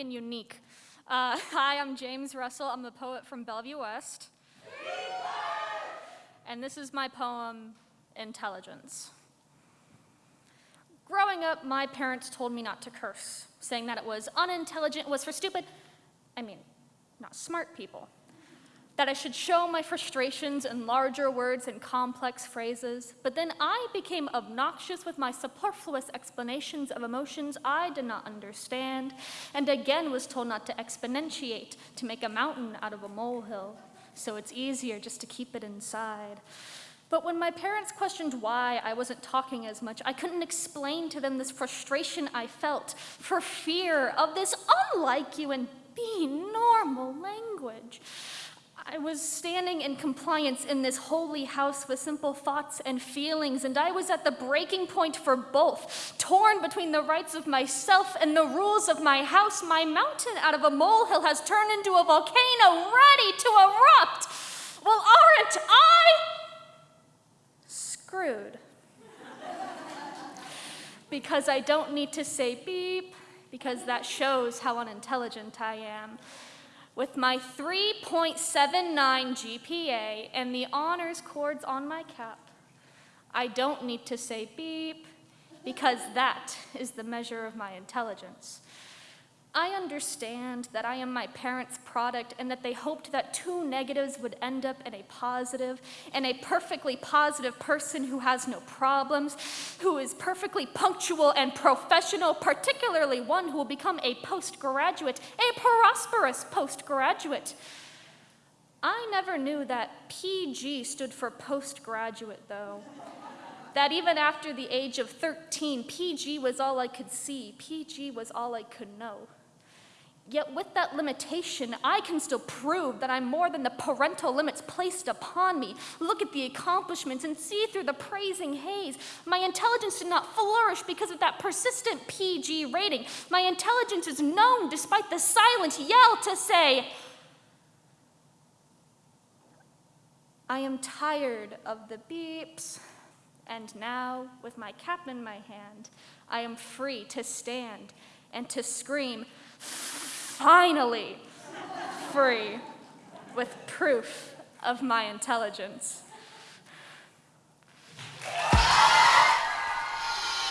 and unique. Uh, hi, I'm James Russell. I'm a poet from Bellevue West. And this is my poem, Intelligence. Growing up, my parents told me not to curse, saying that it was unintelligent, was for stupid, I mean, not smart people that I should show my frustrations in larger words and complex phrases, but then I became obnoxious with my superfluous explanations of emotions I did not understand, and again was told not to exponentiate, to make a mountain out of a molehill, so it's easier just to keep it inside. But when my parents questioned why I wasn't talking as much, I couldn't explain to them this frustration I felt for fear of this unlike you and be normal language. I was standing in compliance in this holy house with simple thoughts and feelings, and I was at the breaking point for both, torn between the rights of myself and the rules of my house. My mountain out of a molehill has turned into a volcano ready to erupt. Well, aren't I screwed? because I don't need to say beep, because that shows how unintelligent I am. With my 3.79 GPA and the honors cords on my cap, I don't need to say beep because that is the measure of my intelligence. I understand that I am my parents' product and that they hoped that two negatives would end up in a positive, and a perfectly positive person who has no problems, who is perfectly punctual and professional, particularly one who will become a postgraduate, a prosperous postgraduate. I never knew that PG stood for postgraduate, though. that even after the age of 13, PG was all I could see, PG was all I could know. Yet with that limitation, I can still prove that I'm more than the parental limits placed upon me. Look at the accomplishments and see through the praising haze. My intelligence did not flourish because of that persistent PG rating. My intelligence is known despite the silent yell to say, I am tired of the beeps, and now, with my cap in my hand, I am free to stand and to scream, finally free with proof of my intelligence.